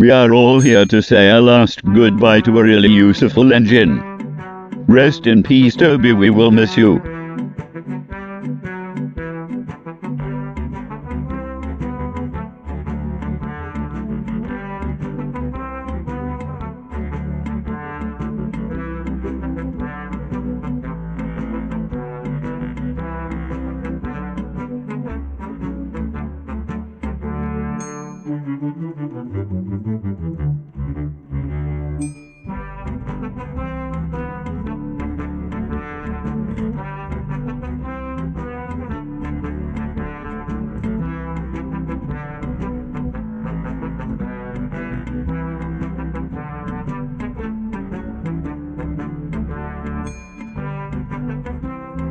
We are all here to say a last goodbye to a really useful engine. Rest in peace, Toby, we will miss you.